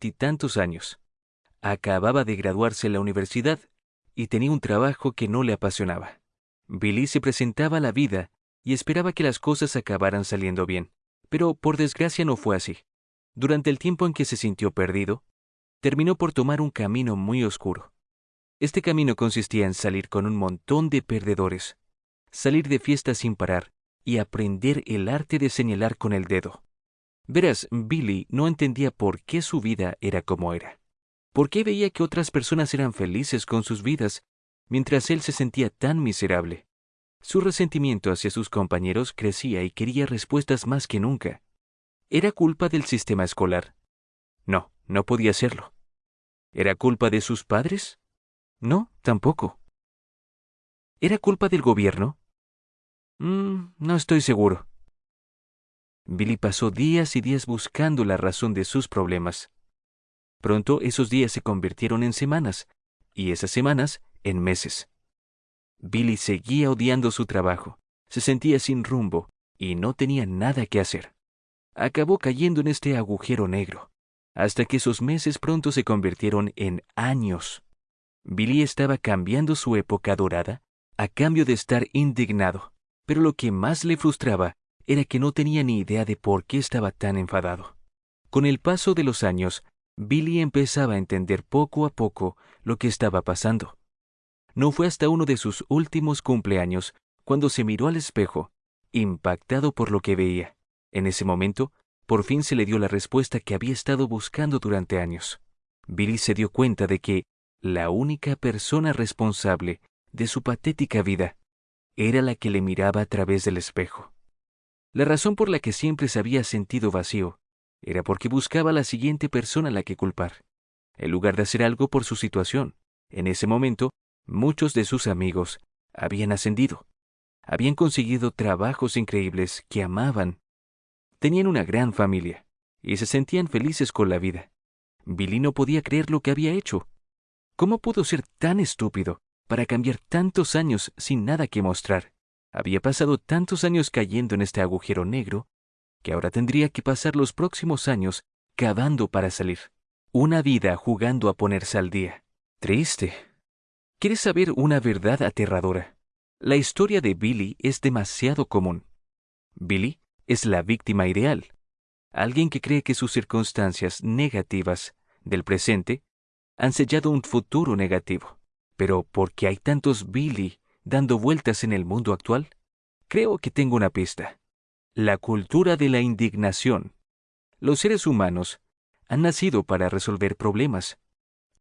veintitantos años. Acababa de graduarse en la universidad y tenía un trabajo que no le apasionaba. Billy se presentaba a la vida y esperaba que las cosas acabaran saliendo bien, pero por desgracia no fue así. Durante el tiempo en que se sintió perdido, terminó por tomar un camino muy oscuro. Este camino consistía en salir con un montón de perdedores, salir de fiesta sin parar y aprender el arte de señalar con el dedo. Verás, Billy no entendía por qué su vida era como era. ¿Por qué veía que otras personas eran felices con sus vidas, mientras él se sentía tan miserable? Su resentimiento hacia sus compañeros crecía y quería respuestas más que nunca. ¿Era culpa del sistema escolar? No, no podía serlo. ¿Era culpa de sus padres? No, tampoco. ¿Era culpa del gobierno? Mm, no estoy seguro. Billy pasó días y días buscando la razón de sus problemas. Pronto esos días se convirtieron en semanas, y esas semanas en meses. Billy seguía odiando su trabajo, se sentía sin rumbo y no tenía nada que hacer. Acabó cayendo en este agujero negro, hasta que esos meses pronto se convirtieron en años. Billy estaba cambiando su época dorada a cambio de estar indignado, pero lo que más le frustraba era que no tenía ni idea de por qué estaba tan enfadado. Con el paso de los años, Billy empezaba a entender poco a poco lo que estaba pasando. No fue hasta uno de sus últimos cumpleaños cuando se miró al espejo, impactado por lo que veía. En ese momento, por fin se le dio la respuesta que había estado buscando durante años. Billy se dio cuenta de que la única persona responsable de su patética vida era la que le miraba a través del espejo. La razón por la que siempre se había sentido vacío era porque buscaba a la siguiente persona a la que culpar, en lugar de hacer algo por su situación. En ese momento, muchos de sus amigos habían ascendido, habían conseguido trabajos increíbles que amaban, tenían una gran familia y se sentían felices con la vida. Billy no podía creer lo que había hecho. ¿Cómo pudo ser tan estúpido para cambiar tantos años sin nada que mostrar? Había pasado tantos años cayendo en este agujero negro que ahora tendría que pasar los próximos años cavando para salir. Una vida jugando a ponerse al día. Triste. ¿Quieres saber una verdad aterradora? La historia de Billy es demasiado común. Billy es la víctima ideal. Alguien que cree que sus circunstancias negativas del presente han sellado un futuro negativo. Pero ¿por qué hay tantos Billy dando vueltas en el mundo actual? Creo que tengo una pista. La cultura de la indignación. Los seres humanos han nacido para resolver problemas,